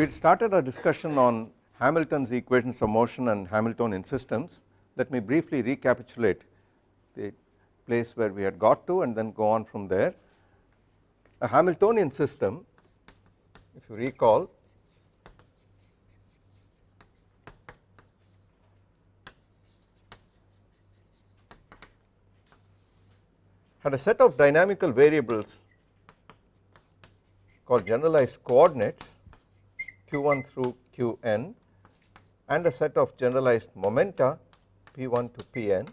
We had started our discussion on Hamilton's equations of motion and Hamiltonian systems. Let me briefly recapitulate the place where we had got to and then go on from there. A Hamiltonian system if you recall had a set of dynamical variables called generalized coordinates q1 through qn and a set of generalized momenta p1 to pn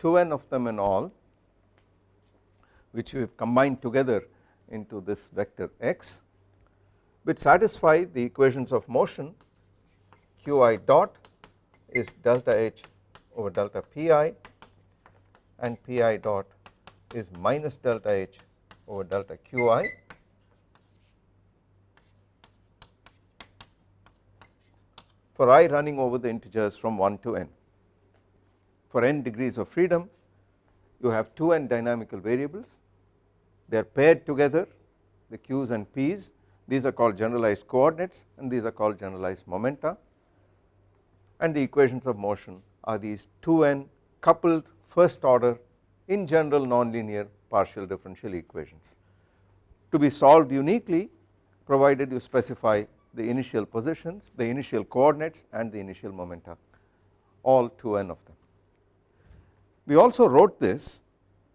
2n of them in all which we have combined together into this vector x which satisfy the equations of motion qi dot is delta h over delta pi and pi dot is minus delta h over delta qi for i running over the integers from 1 to n. For n degrees of freedom you have 2n dynamical variables. They are paired together the q's and p's. These are called generalized coordinates and these are called generalized momenta. And the equations of motion are these 2n coupled first order in general nonlinear partial differential equations. To be solved uniquely provided you specify the initial positions, the initial coordinates and the initial momenta all 2n of them. We also wrote this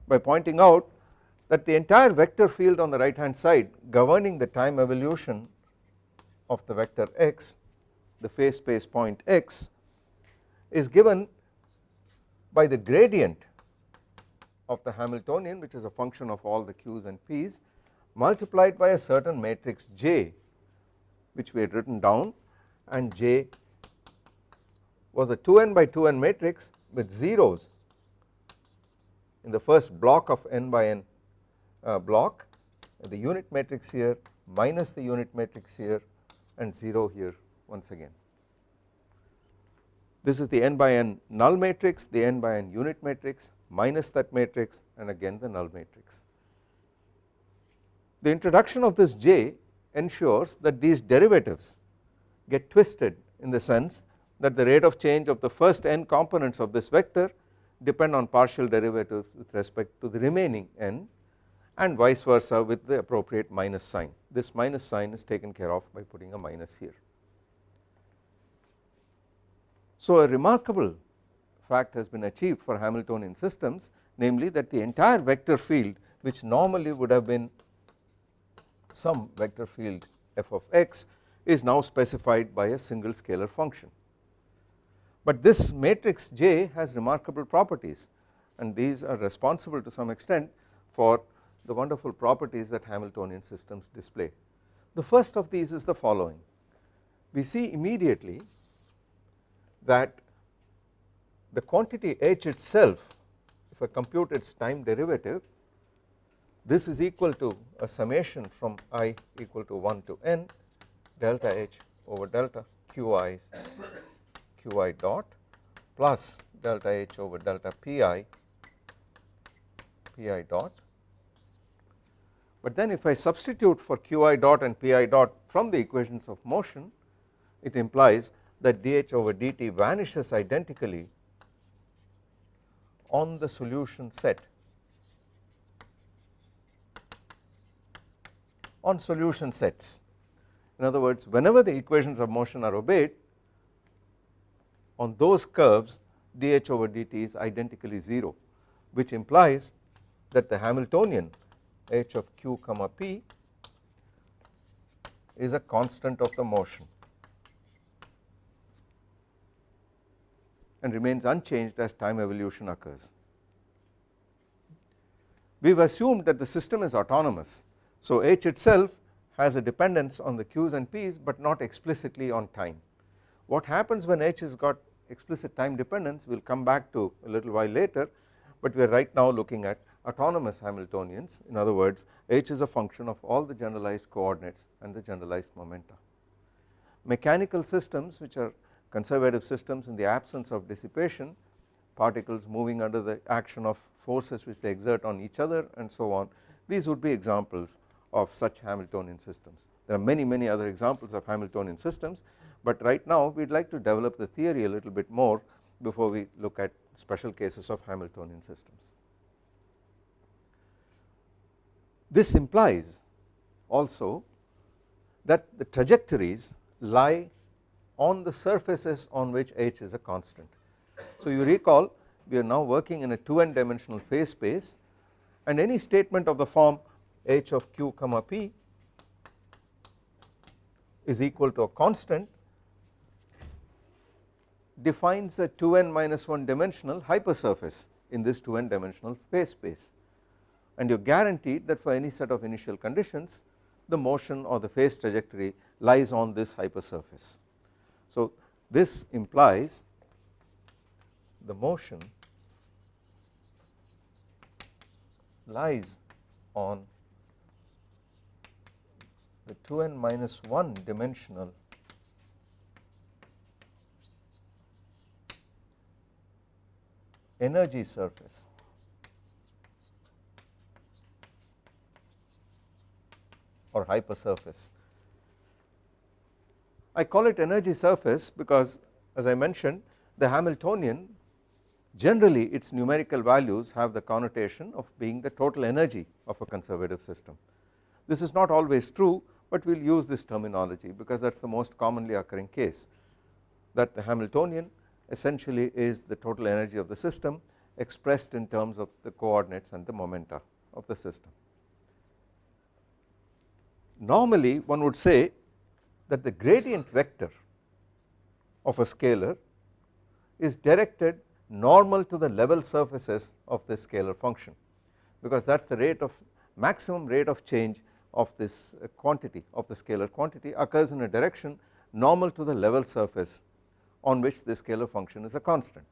by pointing out that the entire vector field on the right hand side governing the time evolution of the vector x the phase space point x is given by the gradient of the Hamiltonian which is a function of all the q's and p's multiplied by a certain matrix J which we had written down and J was a 2n by 2n matrix with zeros in the first block of n by n uh, block the unit matrix here minus the unit matrix here and 0 here once again. This is the n by n null matrix the n by n unit matrix minus that matrix and again the null matrix. The introduction of this J ensures that these derivatives get twisted in the sense that the rate of change of the first n components of this vector depend on partial derivatives with respect to the remaining n and vice versa with the appropriate minus sign this minus sign is taken care of by putting a minus here. So a remarkable fact has been achieved for Hamiltonian systems namely that the entire vector field which normally would have been some vector field f of x is now specified by a single scalar function. But this matrix J has remarkable properties and these are responsible to some extent for the wonderful properties that Hamiltonian systems display. The first of these is the following we see immediately that the quantity h itself if I compute its time derivative this is equal to a summation from i equal to 1 to n delta h over delta qi qi dot plus delta h over delta pi pi dot. But then if I substitute for qi dot and pi dot from the equations of motion it implies that dh over dt vanishes identically on the solution set on solution sets. In other words whenever the equations of motion are obeyed on those curves dH over dt is identically 0 which implies that the Hamiltonian h of q comma p is a constant of the motion and remains unchanged as time evolution occurs. We have assumed that the system is autonomous so h itself has a dependence on the q's and p's but not explicitly on time. What happens when h has got explicit time dependence we will come back to a little while later but we are right now looking at autonomous Hamiltonians in other words h is a function of all the generalized coordinates and the generalized momenta. Mechanical systems which are conservative systems in the absence of dissipation particles moving under the action of forces which they exert on each other and so on these would be examples of such Hamiltonian systems. there are many many other examples of Hamiltonian systems but right now we would like to develop the theory a little bit more before we look at special cases of Hamiltonian systems. This implies also that the trajectories lie on the surfaces on which h is a constant. So you recall we are now working in a 2n dimensional phase space and any statement of the form h of q comma p is equal to a constant defines a 2n minus 1 dimensional hypersurface in this 2n dimensional phase space and you are guaranteed that for any set of initial conditions the motion or the phase trajectory lies on this hypersurface. So this implies the motion lies on the 2n minus 1 dimensional energy surface or hypersurface. I call it energy surface because as I mentioned the Hamiltonian generally its numerical values have the connotation of being the total energy of a conservative system. This is not always true but we will use this terminology because that is the most commonly occurring case that the Hamiltonian essentially is the total energy of the system expressed in terms of the coordinates and the momenta of the system. Normally one would say that the gradient vector of a scalar is directed normal to the level surfaces of this scalar function because that is the rate of maximum rate of change of this uh, quantity of the scalar quantity occurs in a direction normal to the level surface on which the scalar function is a constant.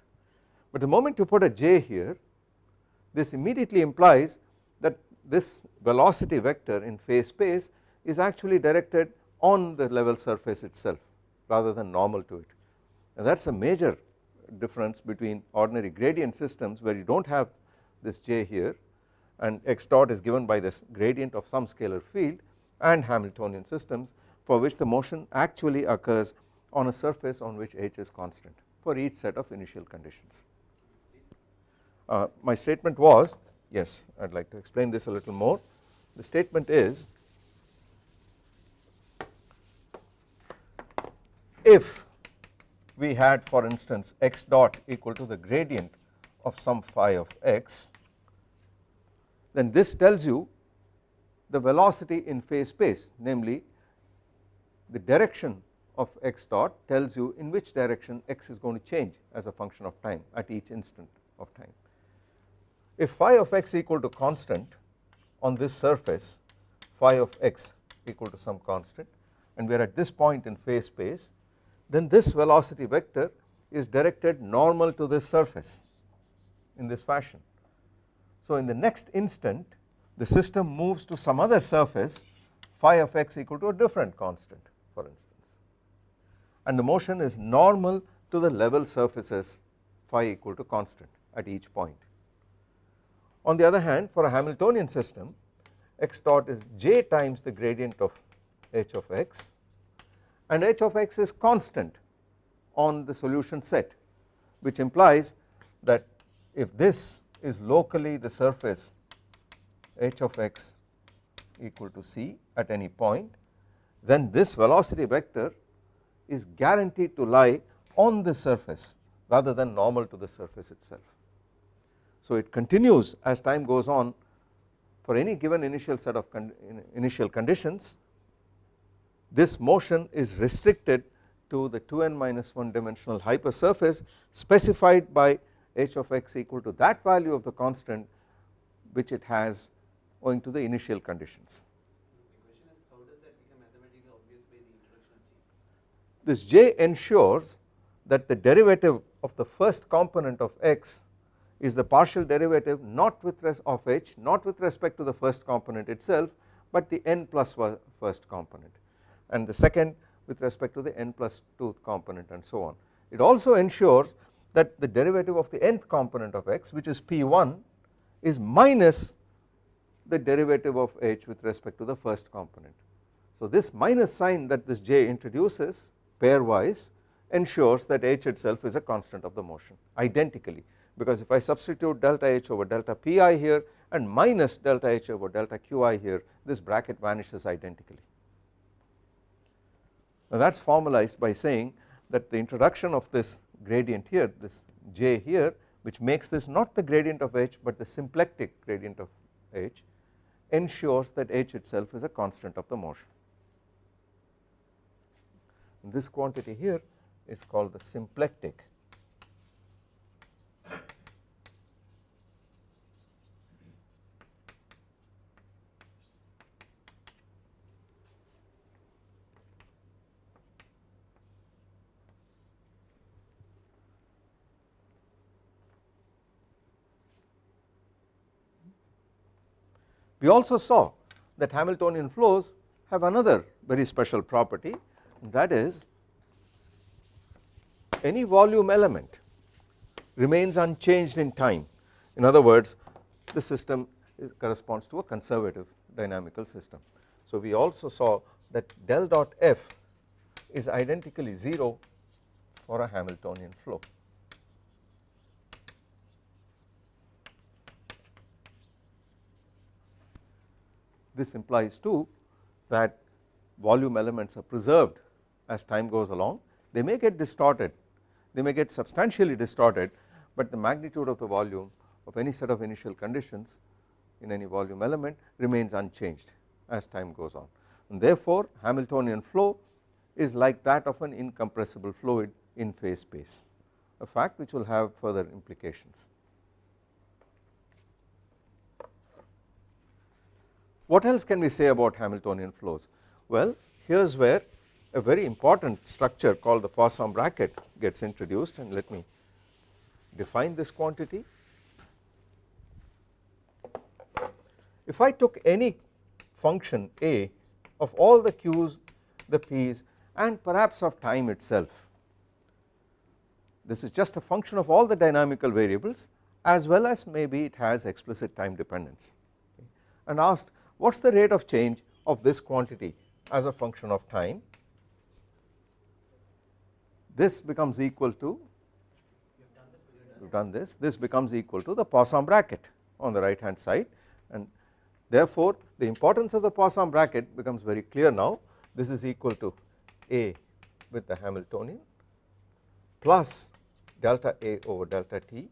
But the moment you put a j here this immediately implies that this velocity vector in phase space is actually directed on the level surface itself rather than normal to it and that is a major difference between ordinary gradient systems where you do not have this j here and x dot is given by this gradient of some scalar field and Hamiltonian systems for which the motion actually occurs on a surface on which h is constant for each set of initial conditions. Uh, my statement was yes I would like to explain this a little more the statement is if we had for instance x dot equal to the gradient of some phi of x then this tells you the velocity in phase space namely the direction of x dot tells you in which direction x is going to change as a function of time at each instant of time. If phi of x equal to constant on this surface phi of x equal to some constant and we are at this point in phase space then this velocity vector is directed normal to this surface in this fashion. So in the next instant the system moves to some other surface phi of x equal to a different constant for instance and the motion is normal to the level surfaces phi equal to constant at each point. On the other hand for a Hamiltonian system x dot is j times the gradient of h of x and h of x is constant on the solution set which implies that if this is locally the surface h of x equal to c at any point then this velocity vector is guaranteed to lie on the surface rather than normal to the surface itself. So it continues as time goes on for any given initial set of con initial conditions this motion is restricted to the 2n minus 1 dimensional hypersurface specified by h of x equal to that value of the constant which it has owing to the initial conditions. This j ensures that the derivative of the first component of x is the partial derivative not with of h not with respect to the first component itself but the n plus first component and the second with respect to the n plus 2th component and so on. It also ensures that the derivative of the nth component of x which is p1 is minus the derivative of h with respect to the first component. So this minus sign that this j introduces pairwise ensures that h itself is a constant of the motion identically because if I substitute delta h over delta pi here and minus delta h over delta qi here this bracket vanishes identically. Now that is formalized by saying that the introduction of this gradient here this j here which makes this not the gradient of h but the symplectic gradient of h ensures that h itself is a constant of the motion. And this quantity here is called the symplectic We also saw that Hamiltonian flows have another very special property that is any volume element remains unchanged in time in other words the system is, corresponds to a conservative dynamical system. So we also saw that del dot f is identically 0 for a Hamiltonian flow. This implies too that volume elements are preserved as time goes along they may get distorted they may get substantially distorted but the magnitude of the volume of any set of initial conditions in any volume element remains unchanged as time goes on and therefore Hamiltonian flow is like that of an incompressible fluid in phase space a fact which will have further implications. What else can we say about Hamiltonian flows? Well here is where a very important structure called the Poisson bracket gets introduced and let me define this quantity. If I took any function a of all the q's, the p's and perhaps of time itself, this is just a function of all the dynamical variables as well as maybe it has explicit time dependence and asked what is the rate of change of this quantity as a function of time? This becomes equal to we have done this this becomes equal to the Poisson bracket on the right hand side. And therefore the importance of the Poisson bracket becomes very clear now. This is equal to A with the Hamiltonian plus delta A over delta T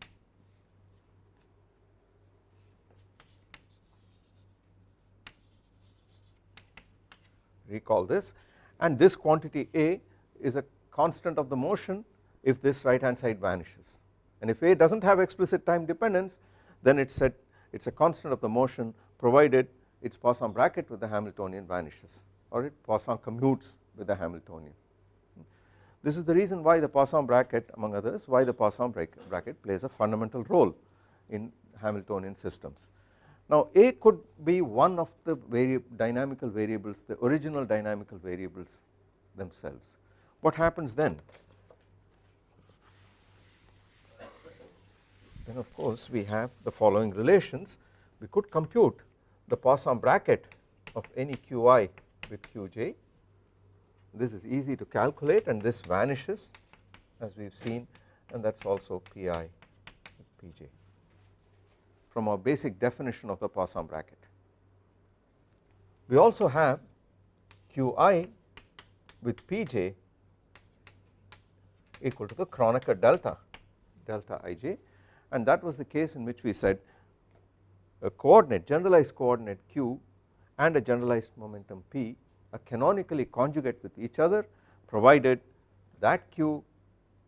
recall this and this quantity A is a constant of the motion if this right hand side vanishes and if A does not have explicit time dependence then it said it is a constant of the motion provided its Poisson bracket with the Hamiltonian vanishes or it Poisson commutes with the Hamiltonian. This is the reason why the Poisson bracket among others why the Poisson bracket plays a fundamental role in Hamiltonian systems. Now A could be one of the dynamical variables the original dynamical variables themselves. What happens then? Then of course we have the following relations we could compute the Poisson bracket of any qi with qj this is easy to calculate and this vanishes as we have seen and that is also pi pj from our basic definition of the Poisson bracket. We also have Qi with Pj equal to the Kronecker delta delta ij and that was the case in which we said a coordinate generalized coordinate q and a generalized momentum p are canonically conjugate with each other provided that q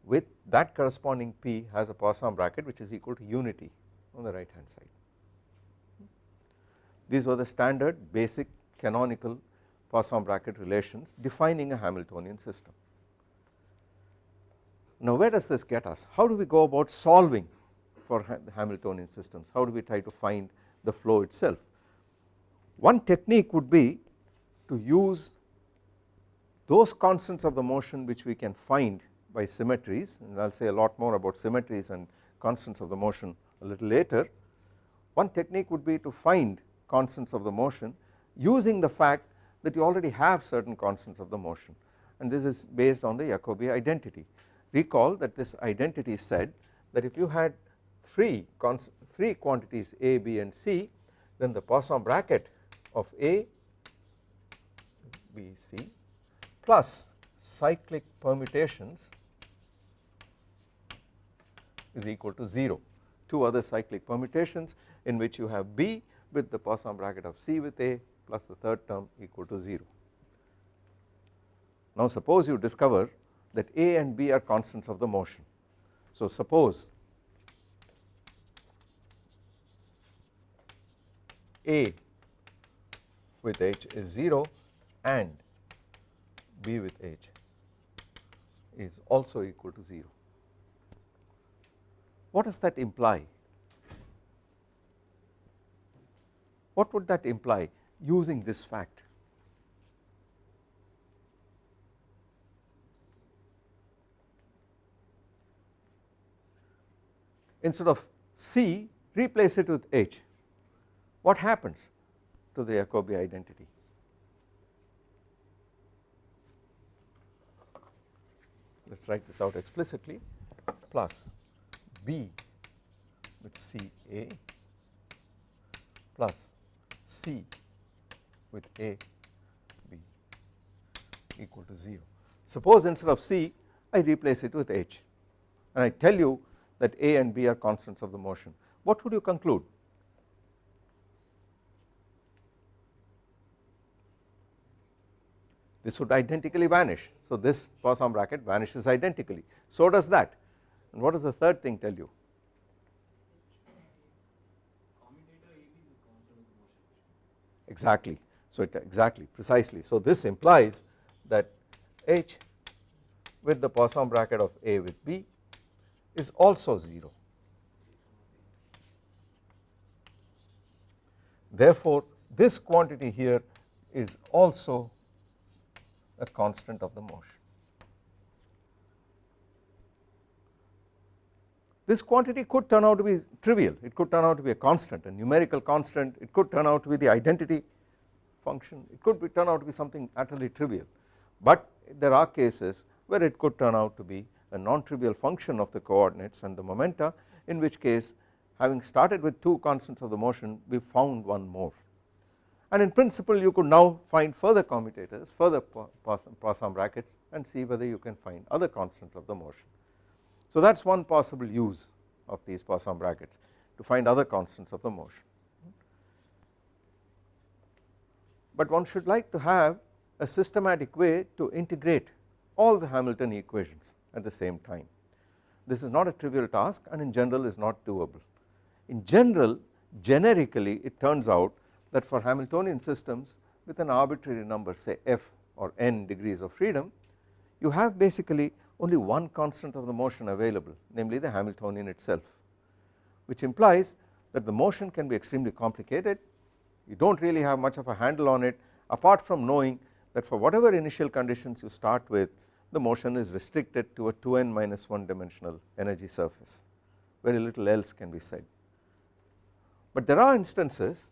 with that corresponding p has a Poisson bracket which is equal to unity on the right hand side. These were the standard basic canonical Poisson bracket relations defining a Hamiltonian system. Now where does this get us? How do we go about solving for the Hamiltonian systems? How do we try to find the flow itself? One technique would be to use those constants of the motion which we can find by symmetries and I will say a lot more about symmetries and constants of the motion a little later. One technique would be to find constants of the motion using the fact that you already have certain constants of the motion and this is based on the Jacobi identity. Recall that this identity said that if you had 3, three quantities A, B and C then the Poisson bracket of A, B, C plus cyclic permutations is equal to 0 two other cyclic permutations in which you have B with the Poisson bracket of C with A plus the third term equal to 0. Now suppose you discover that A and B are constants of the motion. So suppose A with H is 0 and B with H is also equal to 0. What does that imply? What would that imply using this fact? Instead of C replace it with H what happens to the Jacobi identity? Let us write this out explicitly plus B with C A plus C with A B equal to 0. Suppose instead of C I replace it with H. And I tell you that A and B are constants of the motion. What would you conclude? This would identically vanish. So this Poisson bracket vanishes identically. So does that and what does the third thing tell you? Exactly. So it exactly precisely. So this implies that H with the Poisson bracket of A with B is also 0. Therefore, this quantity here is also a constant of the motion. This quantity could turn out to be trivial. It could turn out to be a constant a numerical constant. It could turn out to be the identity function. It could be turn out to be something utterly trivial. But there are cases where it could turn out to be a non-trivial function of the coordinates and the momenta in which case having started with two constants of the motion we found one more. And in principle you could now find further commutators further Poisson brackets and see whether you can find other constants of the motion so that is one possible use of these Poisson brackets to find other constants of the motion. But one should like to have a systematic way to integrate all the Hamilton equations at the same time. This is not a trivial task and in general is not doable. In general generically it turns out that for Hamiltonian systems with an arbitrary number say f or n degrees of freedom you have basically only one constant of the motion available namely the Hamiltonian itself which implies that the motion can be extremely complicated. You do not really have much of a handle on it apart from knowing that for whatever initial conditions you start with the motion is restricted to a 2n minus 1 dimensional energy surface. Very little else can be said. But there are instances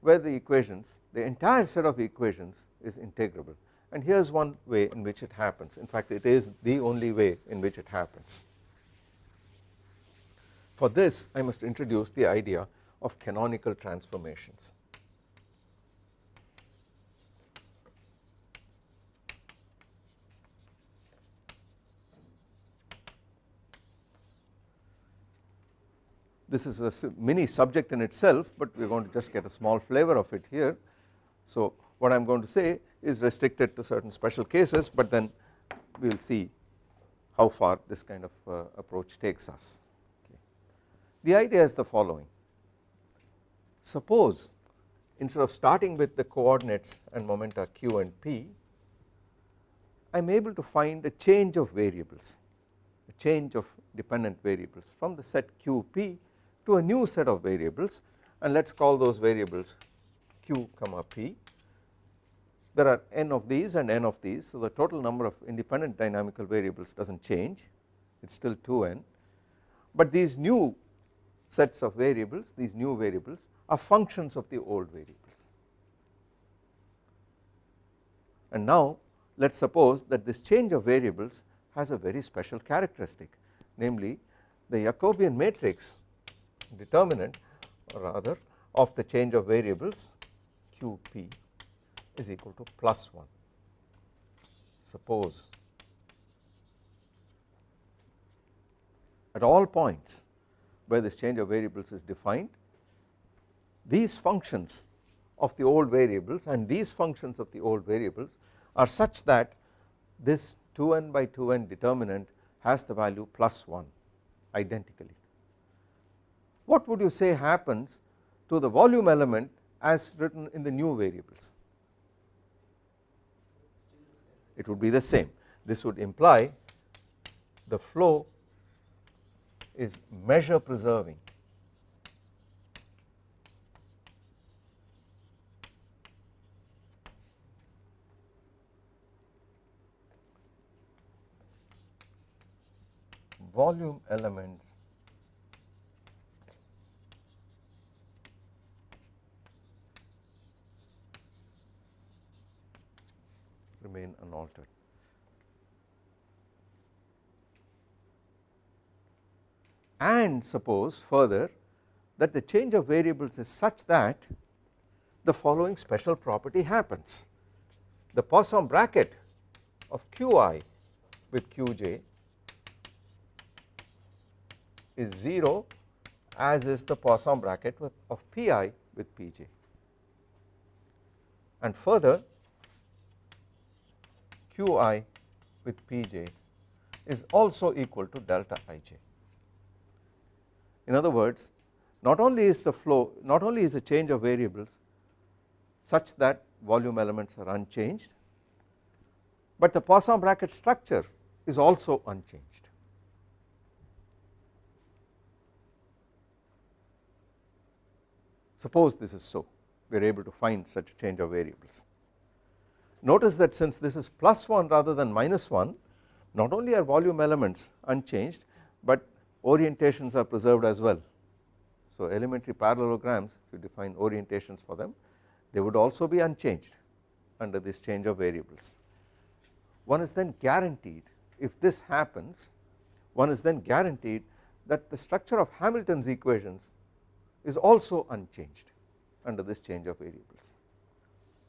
where the equations the entire set of equations is integrable and here is one way in which it happens in fact it is the only way in which it happens. For this I must introduce the idea of canonical transformations. This is a mini subject in itself but we are going to just get a small flavor of it here. So what I am going to say is restricted to certain special cases but then we will see how far this kind of uh, approach takes us. Okay. The idea is the following suppose instead of starting with the coordinates and momenta q and p I am able to find a change of variables a change of dependent variables from the set qp to a new set of variables and let us call those variables q comma p there are n of these and n of these so the total number of independent dynamical variables does not change. It is still 2n but these new sets of variables these new variables are functions of the old variables. And now let us suppose that this change of variables has a very special characteristic namely the Jacobian matrix determinant or rather of the change of variables QP is equal to plus 1 suppose at all points where this change of variables is defined these functions of the old variables and these functions of the old variables are such that this 2n by 2n determinant has the value plus 1 identically. What would you say happens to the volume element as written in the new variables? It would be the same. This would imply the flow is measure preserving. Volume elements remain unaltered. And suppose further that the change of variables is such that the following special property happens. The Poisson bracket of Qi with Qj is 0 as is the Poisson bracket of Pi with Pj and further Qi with Pj is also equal to delta Ij. In other words not only is the flow not only is the change of variables such that volume elements are unchanged but the Poisson bracket structure is also unchanged. Suppose this is so we are able to find such a change of variables. Notice that since this is plus 1 rather than minus 1 not only are volume elements unchanged but orientations are preserved as well. So elementary parallelograms if you define orientations for them they would also be unchanged under this change of variables. One is then guaranteed if this happens one is then guaranteed that the structure of Hamilton's equations is also unchanged under this change of variables.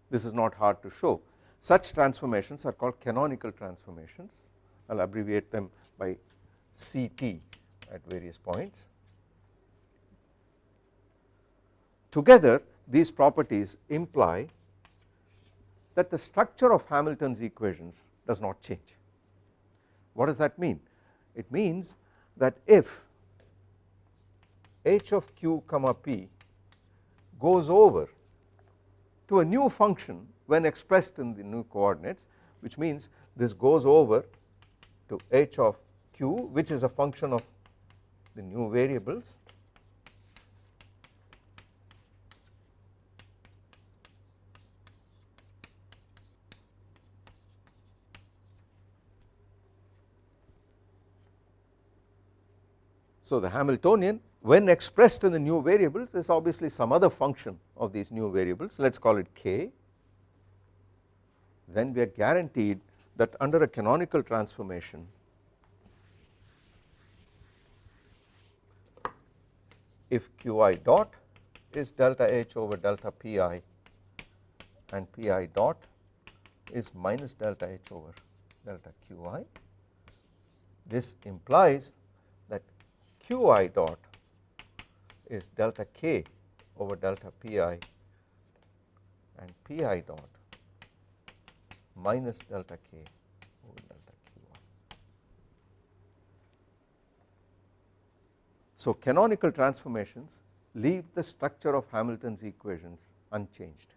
This is not hard to show such transformations are called canonical transformations I will abbreviate them by CT at various points. Together these properties imply that the structure of Hamilton's equations does not change. What does that mean? It means that if h of q comma p goes over to a new function when expressed in the new coordinates which means this goes over to h of q which is a function of the new variables. So the Hamiltonian when expressed in the new variables is obviously some other function of these new variables. Let us call it k then we are guaranteed that under a canonical transformation if qi dot is delta h over delta pi and pi dot is minus delta h over delta qi this implies that qi dot is delta k over delta pi and pi dot minus delta k over delta q1. So canonical transformations leave the structure of Hamilton's equations unchanged.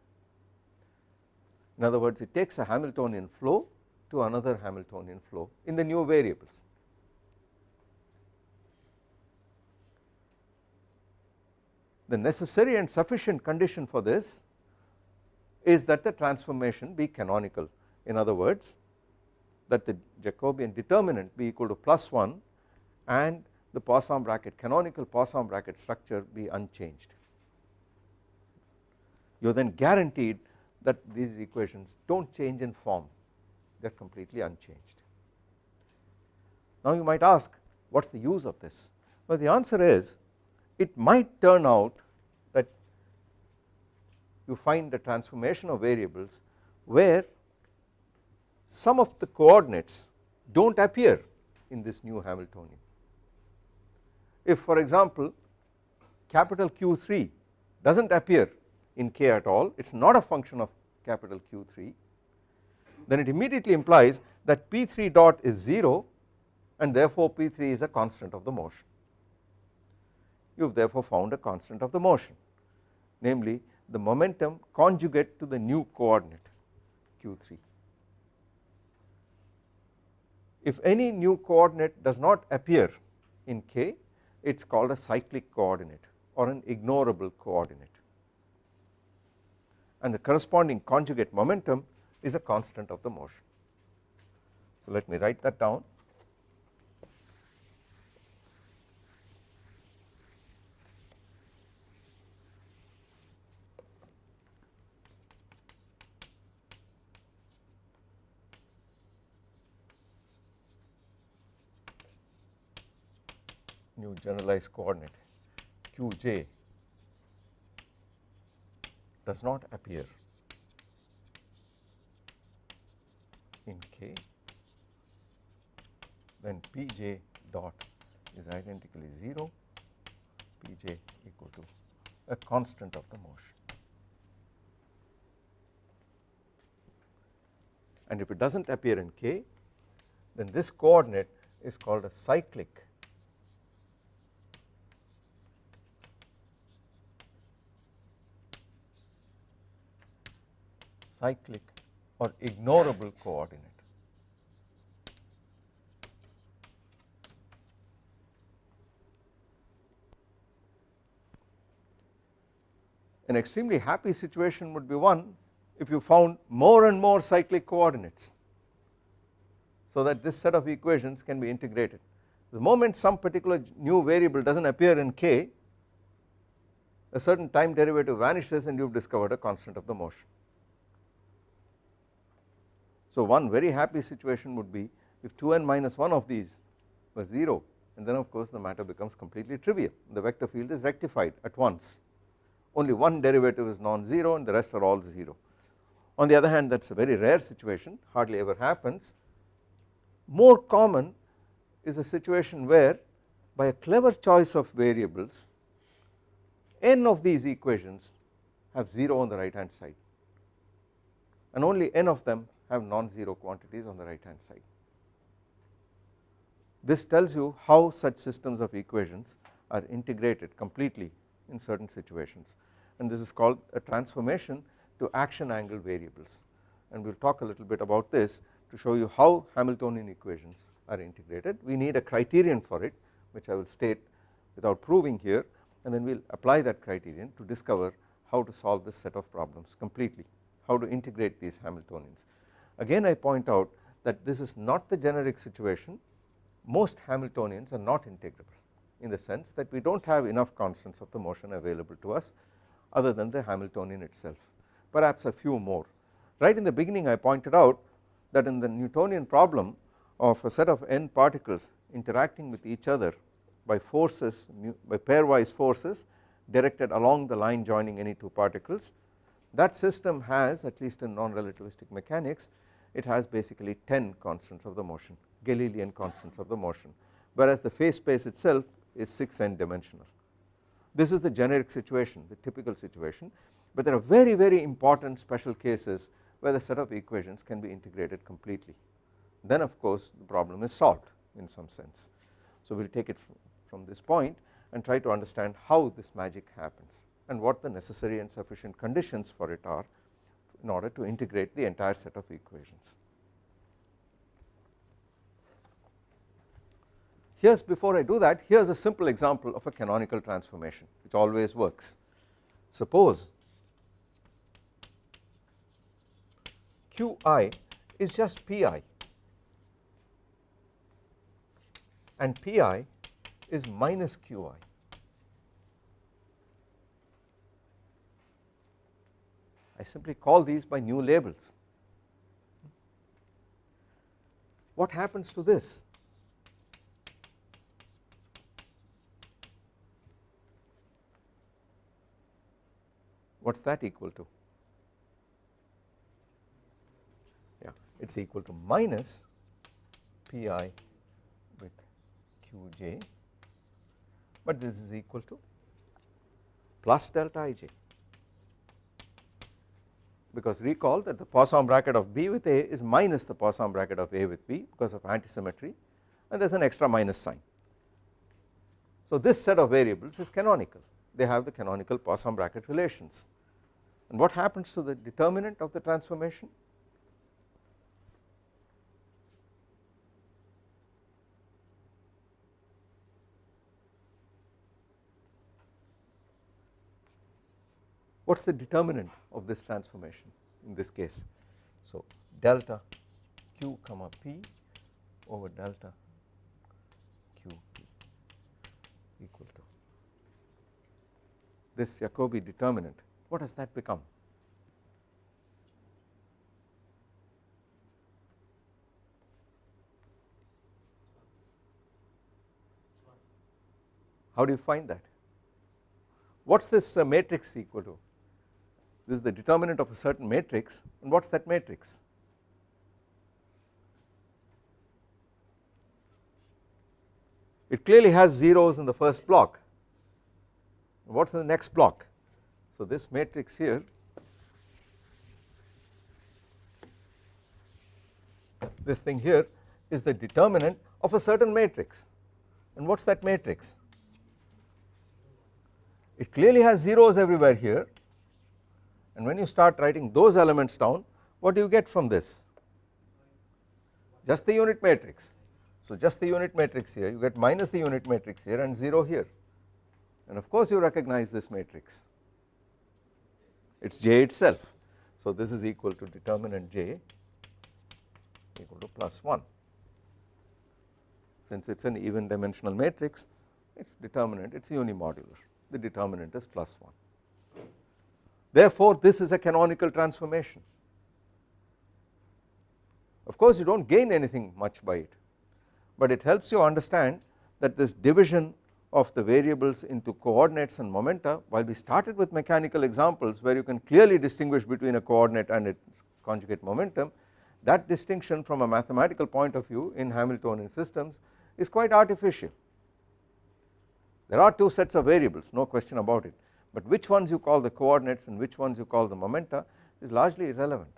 In other words it takes a Hamiltonian flow to another Hamiltonian flow in the new variables the necessary and sufficient condition for this is that the transformation be canonical in other words that the Jacobian determinant be equal to plus 1 and the Poisson bracket canonical Poisson bracket structure be unchanged. You are then guaranteed that these equations do not change in form they are completely unchanged. Now you might ask what is the use of this well the answer is it might turn out that you find the transformation of variables where some of the coordinates do not appear in this new Hamiltonian. If for example capital Q3 does not appear in K at all it is not a function of capital Q3 then it immediately implies that P3 dot is 0 and therefore P3 is a constant of the motion. You have therefore found a constant of the motion namely the momentum conjugate to the new coordinate Q3. If any new coordinate does not appear in K it is called a cyclic coordinate or an ignorable coordinate and the corresponding conjugate momentum is a constant of the motion. So let me write that down generalized coordinate qj does not appear in K then Pj dot is identically 0 Pj equal to a constant of the motion. And if it does not appear in K then this coordinate is called a cyclic cyclic or ignorable coordinate. An extremely happy situation would be one if you found more and more cyclic coordinates so that this set of equations can be integrated. The moment some particular new variable does not appear in k a certain time derivative vanishes and you have discovered a constant of the motion. So one very happy situation would be if 2n minus 1 of these was 0 and then of course the matter becomes completely trivial. The vector field is rectified at once. Only one derivative is non-zero and the rest are all 0. On the other hand that is a very rare situation hardly ever happens. More common is a situation where by a clever choice of variables n of these equations have 0 on the right hand side and only n of them have non-zero quantities on the right hand side. This tells you how such systems of equations are integrated completely in certain situations and this is called a transformation to action angle variables and we will talk a little bit about this to show you how Hamiltonian equations are integrated. We need a criterion for it which I will state without proving here and then we will apply that criterion to discover how to solve this set of problems completely, how to integrate these Hamiltonians. Again I point out that this is not the generic situation most Hamiltonians are not integrable in the sense that we do not have enough constants of the motion available to us other than the Hamiltonian itself perhaps a few more. Right in the beginning I pointed out that in the Newtonian problem of a set of n particles interacting with each other by forces by pairwise forces directed along the line joining any two particles that system has at least in non-relativistic mechanics it has basically 10 constants of the motion Galilean constants of the motion whereas the phase space itself is 6 n dimensional. This is the generic situation the typical situation but there are very very important special cases where the set of equations can be integrated completely then of course the problem is solved in some sense. So we will take it from this point and try to understand how this magic happens and what the necessary and sufficient conditions for it are in order to integrate the entire set of equations. Here is before I do that here is a simple example of a canonical transformation which always works. Suppose Qi is just Pi and Pi is minus Qi I simply call these by new labels. What happens to this? What is that equal to? Yeah, it is equal to minus Pi with Qj, but this is equal to plus delta ij because recall that the Poisson bracket of B with A is minus the Poisson bracket of A with B because of antisymmetry and there is an extra minus sign. So this set of variables is canonical. They have the canonical Poisson bracket relations. And what happens to the determinant of the transformation what is the determinant of this transformation in this case. So delta q comma p over delta q p equal to this Jacobi determinant. What does that become? How do you find that? What is this uh, matrix equal to this is the determinant of a certain matrix and what is that matrix? It clearly has zeros in the first block. What is in the next block? So this matrix here this thing here is the determinant of a certain matrix. And what is that matrix? It clearly has zeros everywhere here and when you start writing those elements down what do you get from this? Just the unit matrix. So just the unit matrix here you get minus the unit matrix here and 0 here. And of course you recognize this matrix. It is J itself. So this is equal to determinant J equal to plus 1 since it is an even dimensional matrix its determinant it is unimodular. The determinant is plus 1 Therefore, this is a canonical transformation. Of course, you do not gain anything much by it, but it helps you understand that this division of the variables into coordinates and momenta while we started with mechanical examples where you can clearly distinguish between a coordinate and its conjugate momentum that distinction from a mathematical point of view in Hamiltonian systems is quite artificial. There are two sets of variables no question about it but which ones you call the coordinates and which ones you call the momenta is largely irrelevant.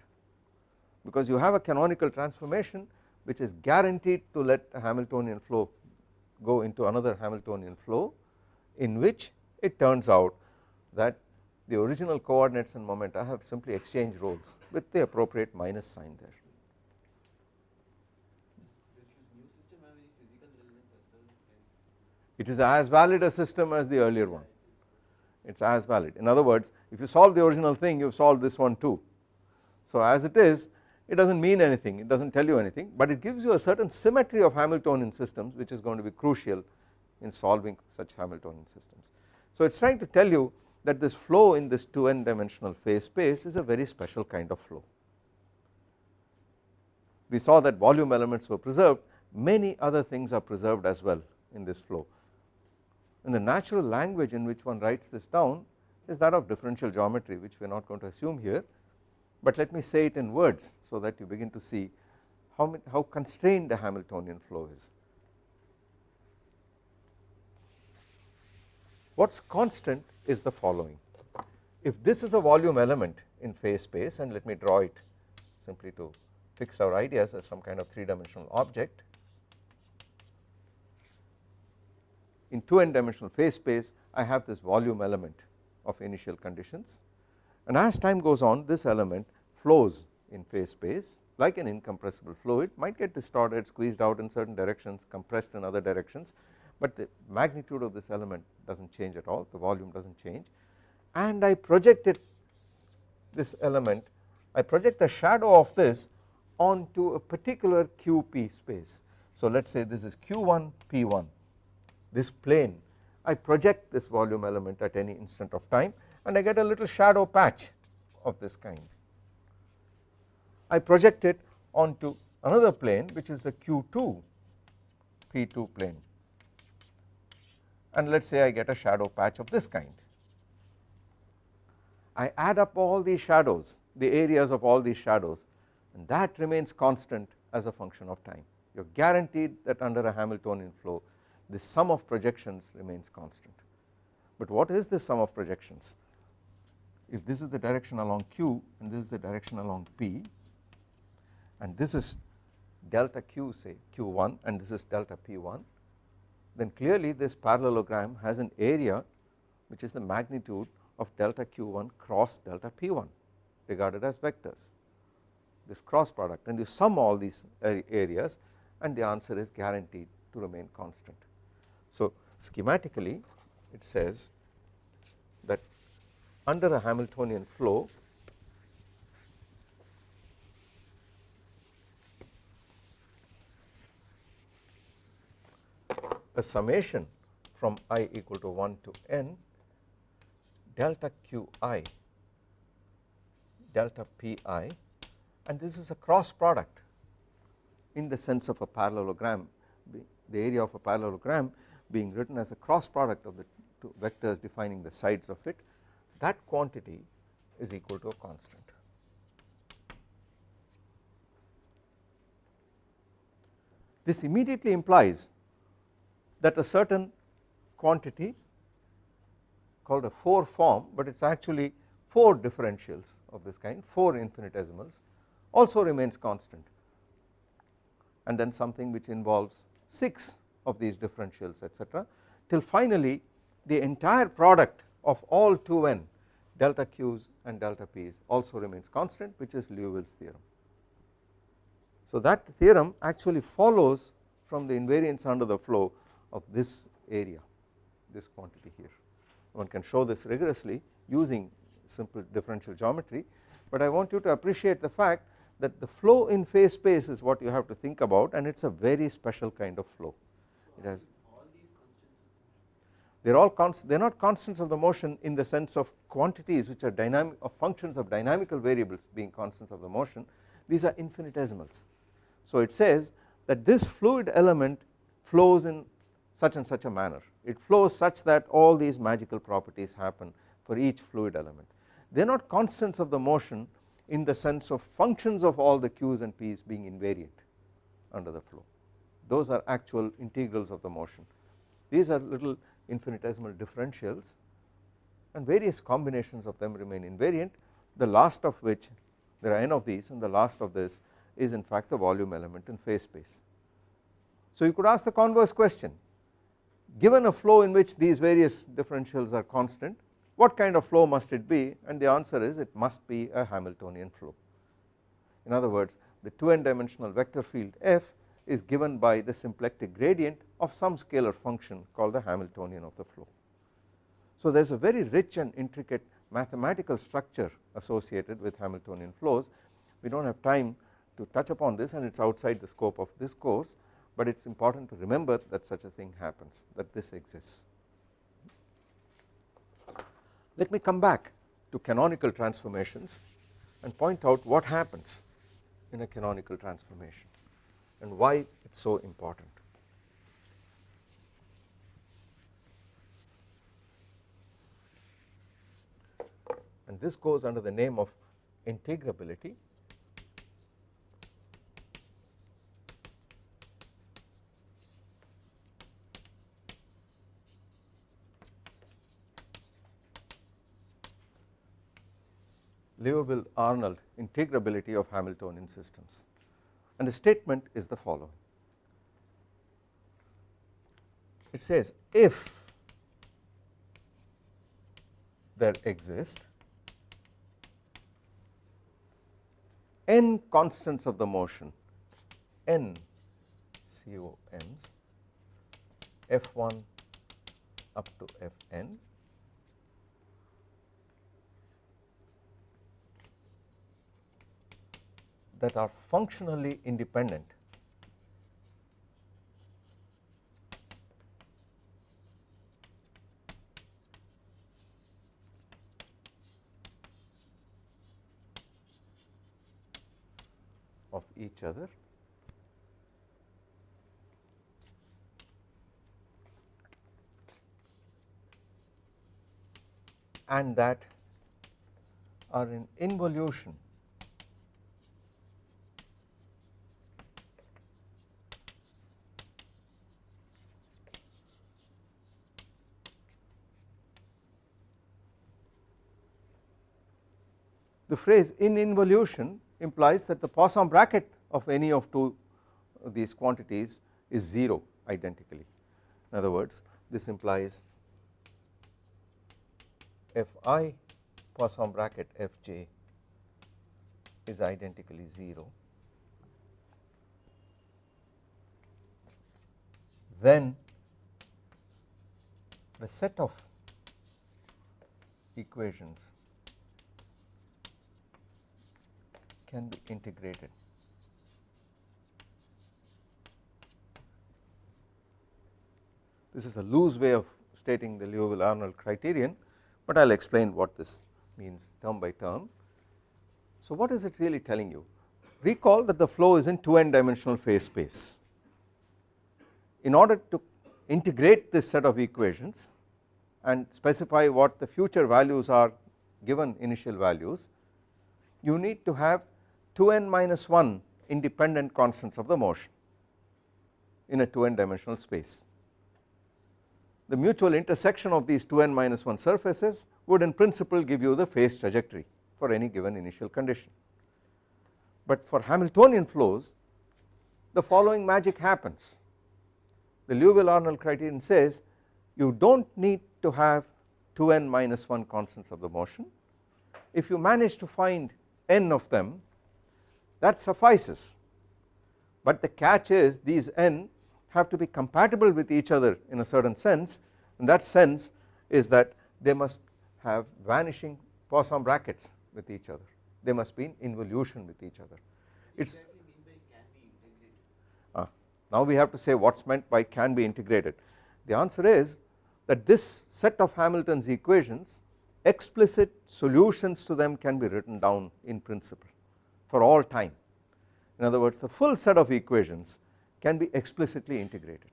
Because you have a canonical transformation which is guaranteed to let a Hamiltonian flow go into another Hamiltonian flow in which it turns out that the original coordinates and momenta have simply exchanged roles with the appropriate minus sign there. It is as valid a system as the earlier one it is as valid in other words if you solve the original thing you have solved this one too. So as it is it does not mean anything it does not tell you anything but it gives you a certain symmetry of Hamiltonian systems which is going to be crucial in solving such Hamiltonian systems. So it is trying to tell you that this flow in this 2n dimensional phase space is a very special kind of flow. We saw that volume elements were preserved many other things are preserved as well in this flow and the natural language in which one writes this down is that of differential geometry which we are not going to assume here but let me say it in words so that you begin to see how, how constrained the Hamiltonian flow is. What is constant is the following if this is a volume element in phase space and let me draw it simply to fix our ideas as some kind of 3 dimensional object in 2n dimensional phase space I have this volume element of initial conditions. And as time goes on this element flows in phase space like an incompressible fluid might get distorted squeezed out in certain directions compressed in other directions but the magnitude of this element does not change at all the volume does not change. And I project it this element I project the shadow of this onto a particular QP space. So let us say this is Q1 P1 this plane I project this volume element at any instant of time and I get a little shadow patch of this kind. I project it onto another plane which is the q2 p2 plane and let us say I get a shadow patch of this kind. I add up all these shadows the areas of all these shadows and that remains constant as a function of time you are guaranteed that under a Hamiltonian flow the sum of projections remains constant. But what is the sum of projections if this is the direction along q and this is the direction along p and this is delta q say q1 and this is delta p1 then clearly this parallelogram has an area which is the magnitude of delta q1 cross delta p1 regarded as vectors this cross product and you sum all these areas and the answer is guaranteed to remain constant. So schematically it says that under a Hamiltonian flow a summation from i equal to 1 to n delta qi delta pi and this is a cross product in the sense of a parallelogram the area of a parallelogram being written as a cross product of the two vectors defining the sides of it that quantity is equal to a constant. This immediately implies that a certain quantity called a 4 form but it is actually 4 differentials of this kind 4 infinitesimals also remains constant and then something which involves 6 of these differentials etc till finally the entire product of all 2n delta q's and delta p's also remains constant which is Liouville's theorem. So that theorem actually follows from the invariance under the flow of this area this quantity here one can show this rigorously using simple differential geometry but I want you to appreciate the fact that the flow in phase space is what you have to think about and it is a very special kind of flow it has they are all const they are not constants of the motion in the sense of quantities which are dynamic of functions of dynamical variables being constants of the motion. These are infinitesimals. So it says that this fluid element flows in such and such a manner. It flows such that all these magical properties happen for each fluid element. They are not constants of the motion in the sense of functions of all the q's and p's being invariant under the flow those are actual integrals of the motion these are little infinitesimal differentials and various combinations of them remain invariant the last of which there are n of these and the last of this is in fact the volume element in phase space. So you could ask the converse question given a flow in which these various differentials are constant what kind of flow must it be and the answer is it must be a Hamiltonian flow. In other words the 2n dimensional vector field f is given by the symplectic gradient of some scalar function called the Hamiltonian of the flow. So there is a very rich and intricate mathematical structure associated with Hamiltonian flows we do not have time to touch upon this and it is outside the scope of this course but it is important to remember that such a thing happens that this exists. Let me come back to canonical transformations and point out what happens in a canonical transformation and why it is so important. And this goes under the name of integrability Liouville Arnold integrability of Hamiltonian systems and the statement is the following. It says if there exist n constants of the motion n COMs f1 up to fn that are functionally independent. Of each other. And that are in involution. The phrase in involution implies that the Poisson bracket of any of two of these quantities is 0 identically. In other words this implies fi Poisson bracket fj is identically 0 then the set of equations can be integrated. This is a loose way of stating the Liouville Arnold criterion, but I will explain what this means term by term. So what is it really telling you? Recall that the flow is in 2 n dimensional phase space. In order to integrate this set of equations and specify what the future values are given initial values, you need to have 2n minus 1 independent constants of the motion in a 2n dimensional space. The mutual intersection of these 2n minus 1 surfaces would in principle give you the phase trajectory for any given initial condition. But for Hamiltonian flows the following magic happens the Liouville Arnold criterion says you do not need to have 2n minus 1 constants of the motion if you manage to find n of them that suffices. But the catch is these n have to be compatible with each other in a certain sense and that sense is that they must have vanishing Poisson brackets with each other. They must be in involution with each other. It is uh, now we have to say what is meant by can be integrated. The answer is that this set of Hamilton's equations explicit solutions to them can be written down in principle for all time. In other words the full set of equations can be explicitly integrated.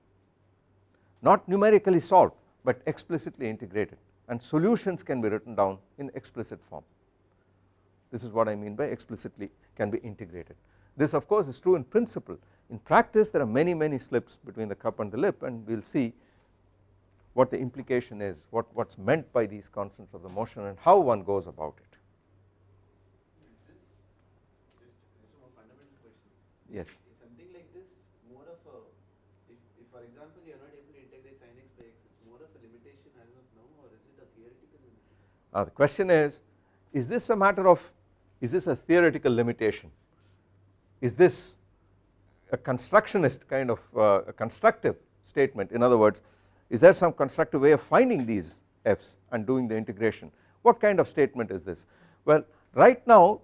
Not numerically solved but explicitly integrated. And solutions can be written down in explicit form. This is what I mean by explicitly can be integrated. This of course is true in principle. In practice there are many many slips between the cup and the lip and we will see what the implication is what what is meant by these constants of the motion and how one goes about it Yes. Is something like this more of a, if, if for example you are not able to integrate sin x by x, it's more of a limitation as of now or is it a theoretical limitation? Uh, the question is, is this a matter of, is this a theoretical limitation? Is this a constructionist kind of uh, a constructive statement in other words is there some constructive way of finding these f's and doing the integration what kind of statement is this well right now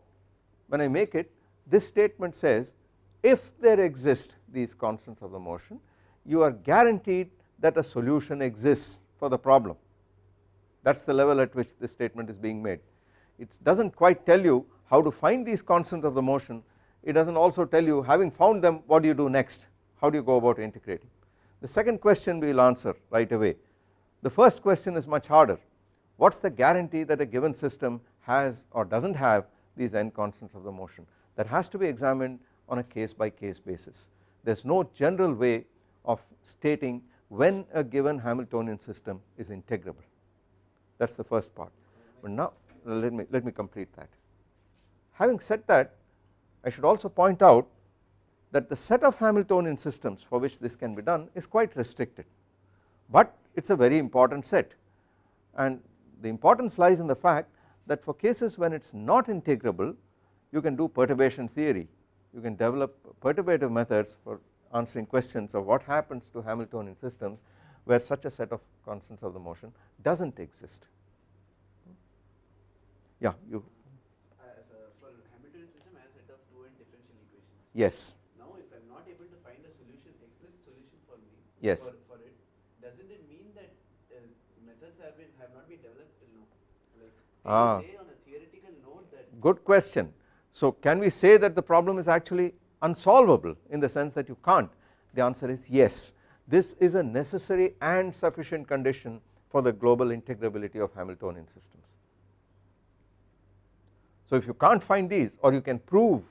when I make it this statement says if there exist these constants of the motion you are guaranteed that a solution exists for the problem. That is the level at which this statement is being made. It does not quite tell you how to find these constants of the motion. It does not also tell you having found them what do you do next? How do you go about integrating? The second question we will answer right away. The first question is much harder. What is the guarantee that a given system has or does not have these n constants of the motion? That has to be examined on a case by case basis. There is no general way of stating when a given Hamiltonian system is integrable. That is the first part. But now let me let me complete that. Having said that I should also point out that the set of Hamiltonian systems for which this can be done is quite restricted. But it is a very important set. And the importance lies in the fact that for cases when it is not integrable you can do perturbation theory you can develop perturbative methods for answering questions of what happens to Hamiltonian systems where such a set of constants of the motion does not exist. Yeah, you. As a, for Hamiltonian system, I have set of two n differential equations. Yes. Now, if I am not able to find a solution, explicit solution for me, yes. for, for it, doesn't it mean that uh, methods have been have not been developed till now? Like, can ah. say on a theoretical note that? Good question. So can we say that the problem is actually unsolvable in the sense that you can't the answer is yes this is a necessary and sufficient condition for the global integrability of Hamiltonian systems. So if you can't find these or you can prove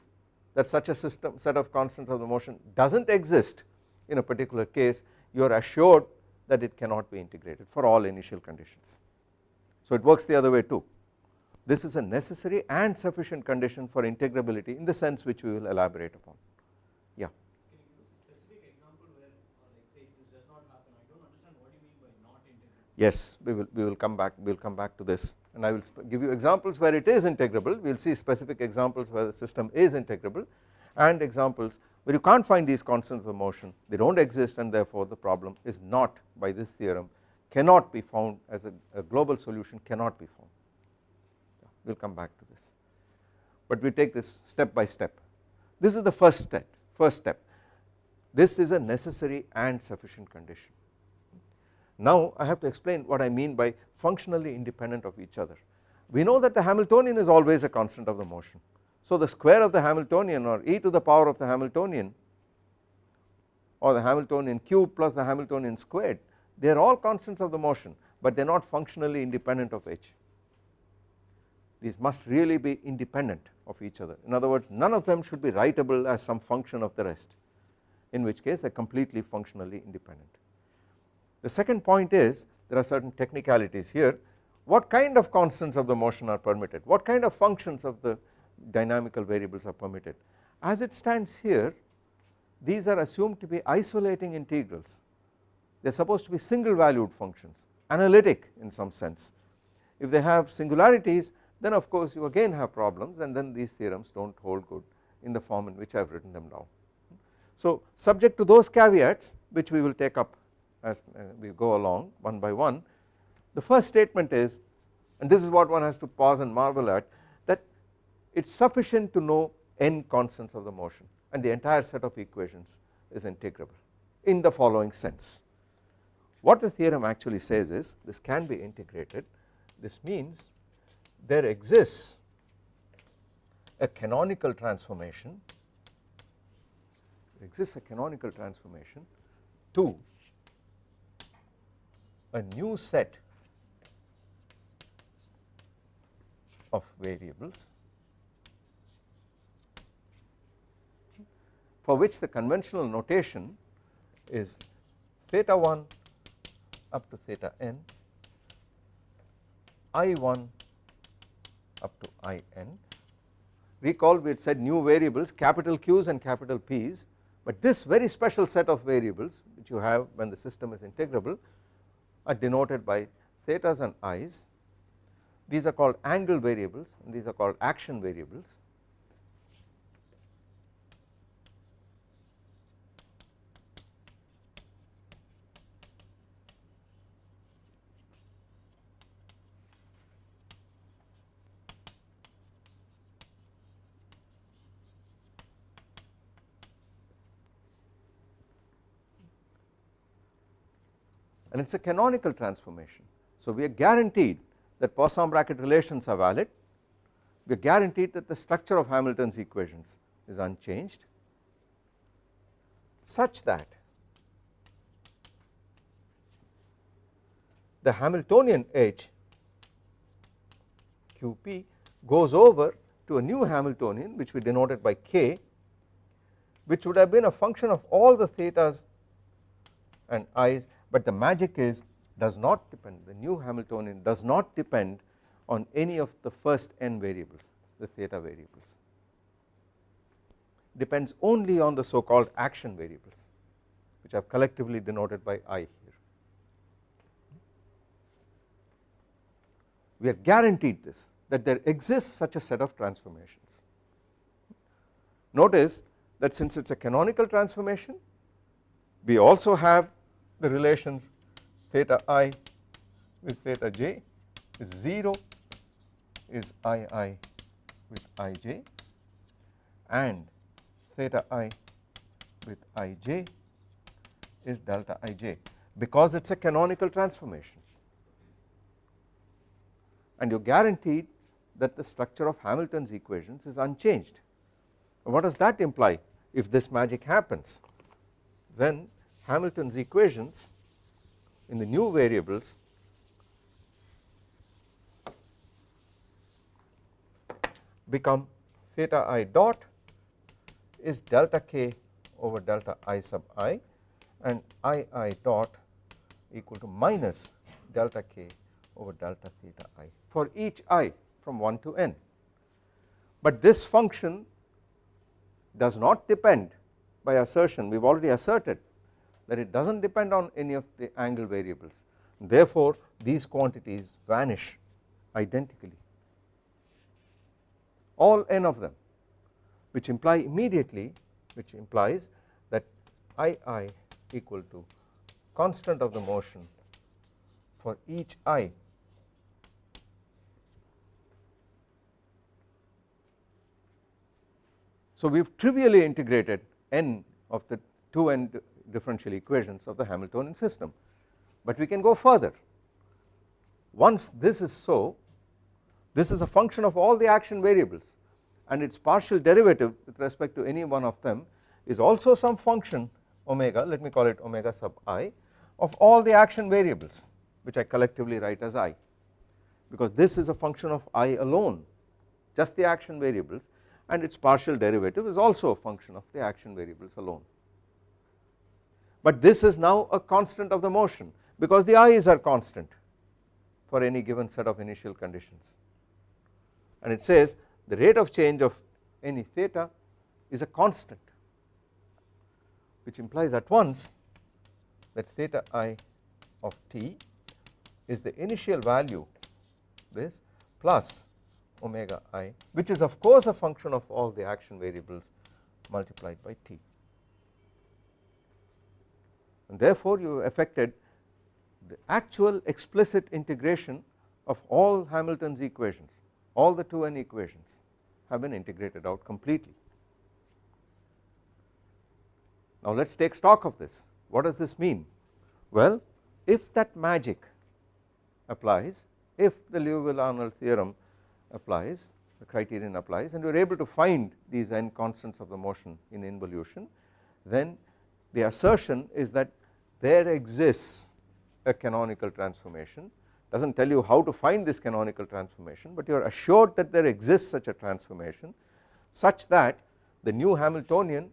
that such a system set of constants of the motion does not exist in a particular case you are assured that it cannot be integrated for all initial conditions. So it works the other way too this is a necessary and sufficient condition for integrability in the sense which we will elaborate upon. Yeah. Can you give us a specific example where uh, like say this does not happen? I do not understand what you mean by not integrable. Yes we will we will come back we will come back to this. And I will give you examples where it is integrable. We will see specific examples where the system is integrable and examples where you can't find these constants of motion. They do not exist and therefore the problem is not by this theorem cannot be found as a, a global solution cannot be found we will come back to this. But we take this step by step. This is the first step first step. This is a necessary and sufficient condition. Now I have to explain what I mean by functionally independent of each other. We know that the Hamiltonian is always a constant of the motion. So the square of the Hamiltonian or e to the power of the Hamiltonian or the Hamiltonian cube plus the Hamiltonian squared they are all constants of the motion but they are not functionally independent of h these must really be independent of each other. In other words none of them should be writable as some function of the rest in which case they are completely functionally independent. The second point is there are certain technicalities here. What kind of constants of the motion are permitted? What kind of functions of the dynamical variables are permitted? As it stands here these are assumed to be isolating integrals. They are supposed to be single valued functions analytic in some sense. If they have singularities then of course you again have problems and then these theorems do not hold good in the form in which I have written them down. So subject to those caveats which we will take up as uh, we go along one by one the first statement is and this is what one has to pause and marvel at that it is sufficient to know n constants of the motion and the entire set of equations is integrable in the following sense. What the theorem actually says is this can be integrated this means there exists a canonical transformation exists a canonical transformation to a new set of variables for which the conventional notation is theta 1 up to theta n i1 up to in. Recall we had said new variables capital Q's and capital P's but this very special set of variables which you have when the system is integrable are denoted by thetas and i's these are called angle variables and these are called action variables and it is a canonical transformation. So we are guaranteed that Poisson bracket relations are valid, we are guaranteed that the structure of Hamilton's equations is unchanged such that the Hamiltonian H QP goes over to a new Hamiltonian which we denoted by K which would have been a function of all the thetas and i's but the magic is does not depend the new Hamiltonian does not depend on any of the first n variables the theta variables depends only on the so called action variables which are collectively denoted by i here. We are guaranteed this that there exists such a set of transformations. Notice that since it is a canonical transformation we also have the relations theta i with theta j is 0 is ii with ij and theta i with ij is delta ij because it is a canonical transformation and you are guaranteed that the structure of Hamilton's equations is unchanged. What does that imply? if this magic happens then Hamilton's equations in the new variables become theta i dot is delta k over delta i sub i and i i dot equal to minus delta k over delta theta i for each i from 1 to n. But this function does not depend by assertion we have already asserted that it does not depend on any of the angle variables. Therefore these quantities vanish identically. All n of them which imply immediately which implies that II equal to constant of the motion for each i. So we have trivially integrated n of the two n differential equations of the Hamiltonian system, but we can go further. Once this is so, this is a function of all the action variables and its partial derivative with respect to any one of them is also some function omega let me call it omega sub i of all the action variables which I collectively write as i because this is a function of i alone just the action variables and its partial derivative is also a function of the action variables alone. But this is now a constant of the motion because the i's are constant for any given set of initial conditions. And it says the rate of change of any theta is a constant which implies at once that theta i of t is the initial value this plus omega i which is of course a function of all the action variables multiplied by t and therefore you affected the actual explicit integration of all Hamilton's equations. All the 2n equations have been integrated out completely. Now let us take stock of this. What does this mean? Well if that magic applies if the Liouville-Arnold theorem applies the criterion applies and we are able to find these n constants of the motion in involution then the assertion is that there exists a canonical transformation. Does not tell you how to find this canonical transformation but you are assured that there exists such a transformation such that the new Hamiltonian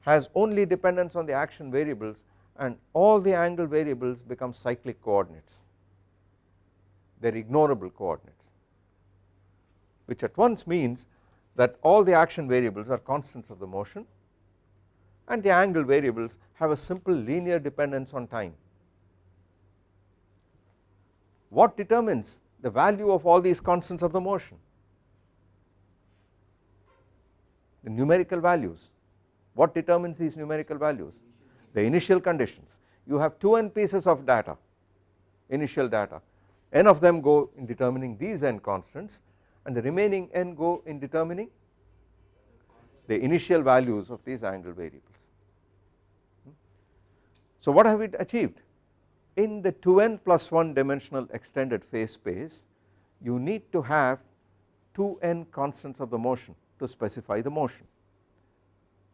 has only dependence on the action variables and all the angle variables become cyclic coordinates. They are ignorable coordinates which at once means that all the action variables are constants of the motion and the angle variables have a simple linear dependence on time. What determines the value of all these constants of the motion? The numerical values. What determines these numerical values? The initial conditions. You have 2n pieces of data, initial data, n of them go in determining these n constants and the remaining n go in determining the initial values of these angle variables. So what have we achieved in the 2n plus 1 dimensional extended phase space you need to have 2n constants of the motion to specify the motion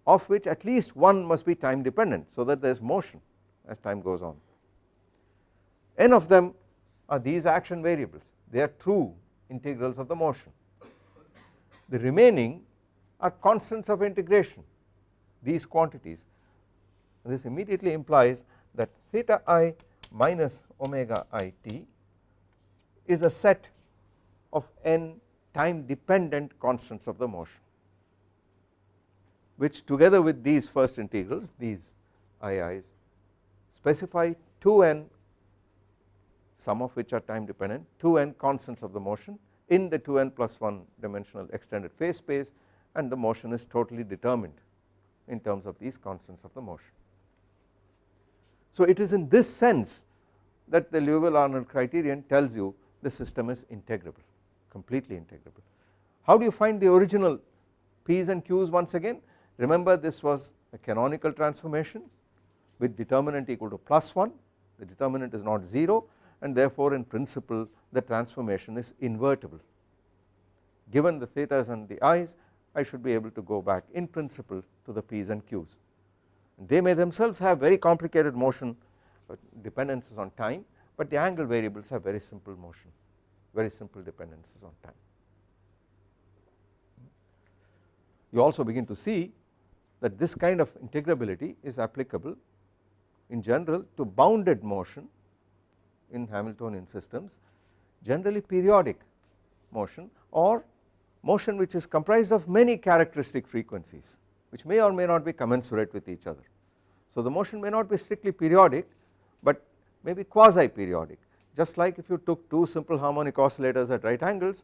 of which at least one must be time dependent so that there is motion as time goes on. n of them are these action variables they are true integrals of the motion. The remaining are constants of integration these quantities this immediately implies that theta i minus omega i t is a set of n time dependent constants of the motion which together with these first integrals these ii's specify 2n some of which are time dependent 2n constants of the motion in the 2n plus 1 dimensional extended phase space and the motion is totally determined in terms of these constants of the motion. So it is in this sense that the Liouville-Arnold criterion tells you the system is integrable completely integrable. How do you find the original p's and q's once again remember this was a canonical transformation with determinant equal to plus 1 the determinant is not 0 and therefore in principle the transformation is invertible given the thetas and the i's I should be able to go back in principle to the P's and Q's. They may themselves have very complicated motion dependencies on time but the angle variables have very simple motion very simple dependencies on time. You also begin to see that this kind of integrability is applicable in general to bounded motion in Hamiltonian systems generally periodic motion or motion which is comprised of many characteristic frequencies which may or may not be commensurate with each other. So the motion may not be strictly periodic but may be quasi periodic just like if you took two simple harmonic oscillators at right angles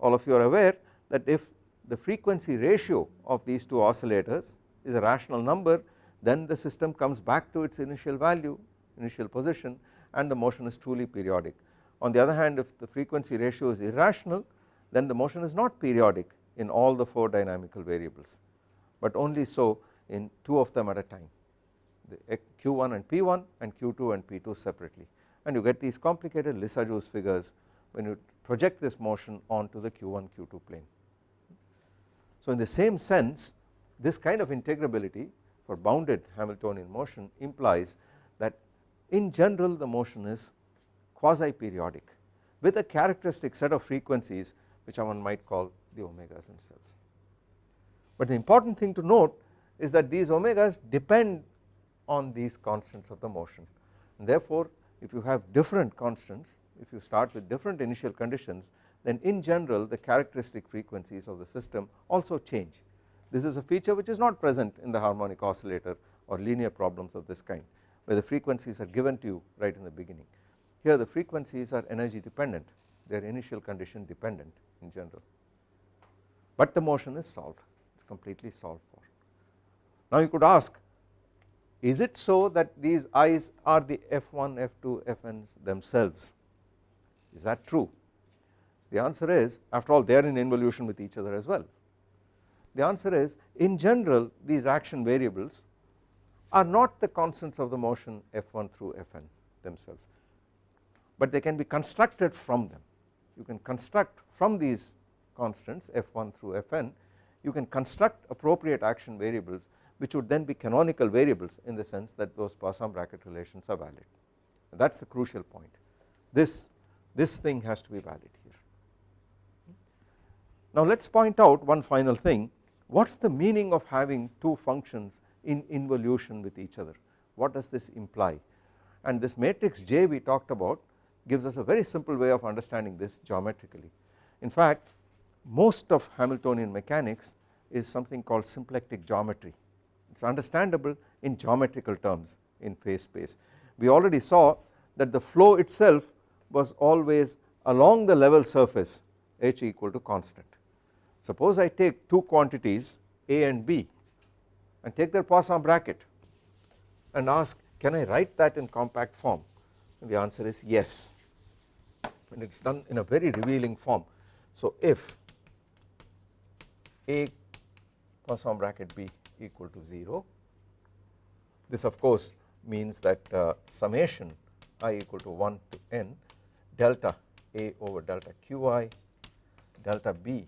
all of you are aware that if the frequency ratio of these two oscillators is a rational number then the system comes back to its initial value initial position and the motion is truly periodic. On the other hand if the frequency ratio is irrational then the motion is not periodic in all the 4 dynamical variables but only so in 2 of them at a time the eh, q1 and p1 and q2 and p2 separately and you get these complicated Lissajous figures when you project this motion onto the q1 q2 plane. So in the same sense this kind of integrability for bounded Hamiltonian motion implies that in general the motion is quasi periodic with a characteristic set of frequencies which one might call the omegas themselves. But the important thing to note is that these omegas depend on these constants of the motion and therefore if you have different constants if you start with different initial conditions then in general the characteristic frequencies of the system also change. This is a feature which is not present in the harmonic oscillator or linear problems of this kind where the frequencies are given to you right in the beginning. Here the frequencies are energy dependent they are initial condition dependent in general but the motion is solved completely solved for. Now you could ask is it so that these i's are the f1 f2 fn's themselves? Is that true? The answer is after all they are in involution with each other as well. The answer is in general these action variables are not the constants of the motion f1 through fn themselves but they can be constructed from them. You can construct from these constants f1 through fn you can construct appropriate action variables which would then be canonical variables in the sense that those Poisson bracket relations are valid. That is the crucial point. This this thing has to be valid here. Now let us point out one final thing. What is the meaning of having two functions in involution with each other? What does this imply? And this matrix J we talked about gives us a very simple way of understanding this geometrically. In fact most of Hamiltonian mechanics is something called symplectic geometry it is understandable in geometrical terms in phase space. We already saw that the flow itself was always along the level surface h equal to constant. Suppose I take two quantities A and B and take their Poisson bracket and ask can I write that in compact form and the answer is yes and it is done in a very revealing form. So if A Poisson bracket B equal to 0 this of course means that uh, summation i equal to 1 to n delta A over delta Qi delta B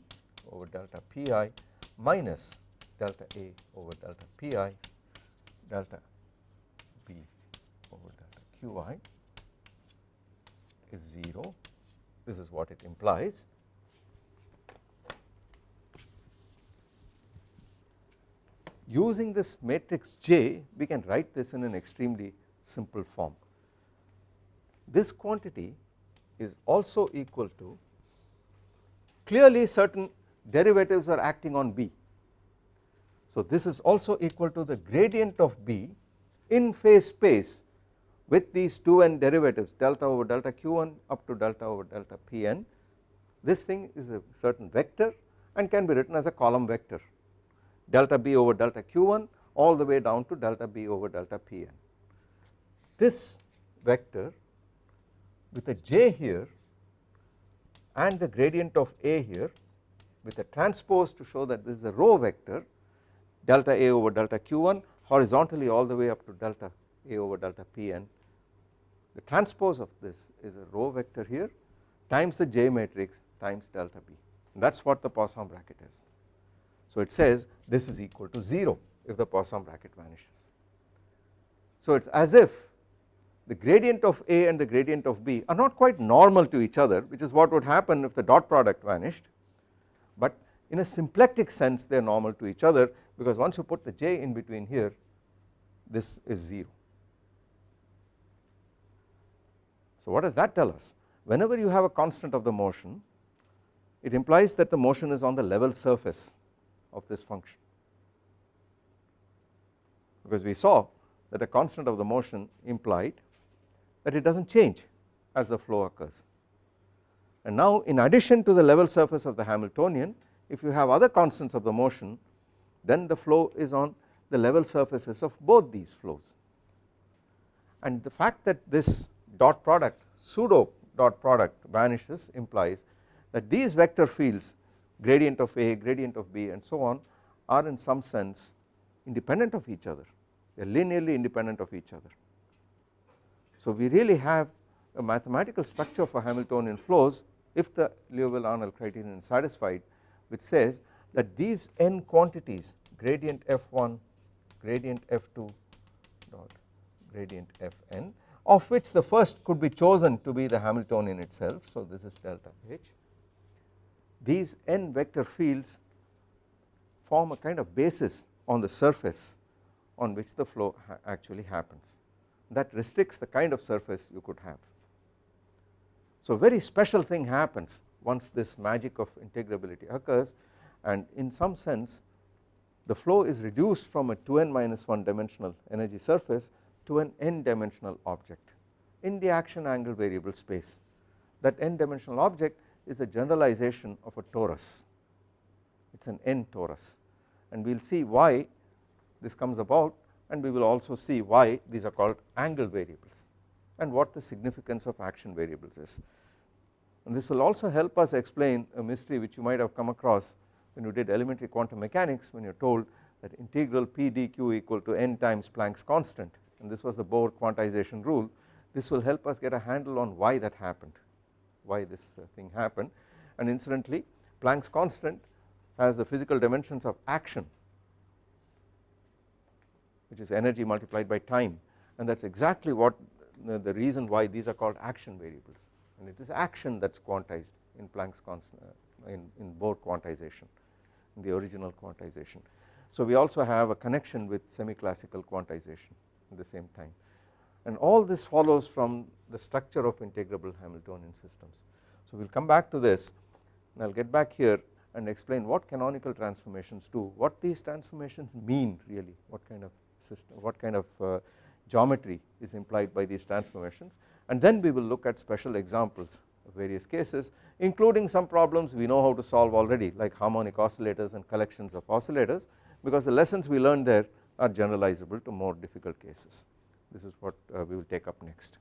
over delta Pi minus delta A over delta Pi delta B over delta Qi is 0 this is what it implies using this matrix J we can write this in an extremely simple form. This quantity is also equal to clearly certain derivatives are acting on B. So this is also equal to the gradient of B in phase space with these 2n derivatives delta over delta q1 up to delta over delta pn this thing is a certain vector and can be written as a column vector delta b over delta q1 all the way down to delta b over delta pn. This vector with a j here and the gradient of a here with a transpose to show that this is a row vector delta a over delta q1 horizontally all the way up to delta a over delta pn the transpose of this is a row vector here times the j matrix times delta b that is what the Poisson bracket is. So it says this is equal to 0 if the Poisson bracket vanishes. So it is as if the gradient of A and the gradient of B are not quite normal to each other which is what would happen if the dot product vanished but in a symplectic sense they are normal to each other because once you put the j in between here this is 0. So what does that tell us whenever you have a constant of the motion it implies that the motion is on the level surface of this function. Because we saw that a constant of the motion implied that it does not change as the flow occurs. And now in addition to the level surface of the Hamiltonian if you have other constants of the motion then the flow is on the level surfaces of both these flows. And the fact that this dot product pseudo dot product vanishes implies that these vector fields gradient of A, gradient of B and so on are in some sense independent of each other they are linearly independent of each other. So we really have a mathematical structure for Hamiltonian flows if the Liouville-Arnold criterion is satisfied which says that these n quantities gradient f1 gradient f2 dot gradient fn of which the first could be chosen to be the Hamiltonian itself so this is delta h these n vector fields form a kind of basis on the surface on which the flow ha actually happens that restricts the kind of surface you could have. So very special thing happens once this magic of integrability occurs and in some sense the flow is reduced from a 2n minus 1 dimensional energy surface to an n dimensional object in the action angle variable space that n dimensional object is the generalization of a torus. It is an n torus. And we will see why this comes about and we will also see why these are called angle variables and what the significance of action variables is. And this will also help us explain a mystery which you might have come across when you did elementary quantum mechanics when you are told that integral p dq equal to n times Planck's constant. And this was the Bohr quantization rule. This will help us get a handle on why that happened why this uh, thing happened. And incidentally Planck's constant has the physical dimensions of action which is energy multiplied by time. And that is exactly what the reason why these are called action variables. And it is action that is quantized in Planck's constant uh, in, in Bohr quantization in the original quantization. So we also have a connection with semi-classical quantization at the same time and all this follows from the structure of integrable Hamiltonian systems. So we will come back to this. And I will get back here and explain what canonical transformations do, what these transformations mean really, what kind of system, what kind of uh, geometry is implied by these transformations. And then we will look at special examples of various cases including some problems we know how to solve already like harmonic oscillators and collections of oscillators because the lessons we learned there are generalizable to more difficult cases this is what uh, we will take up next.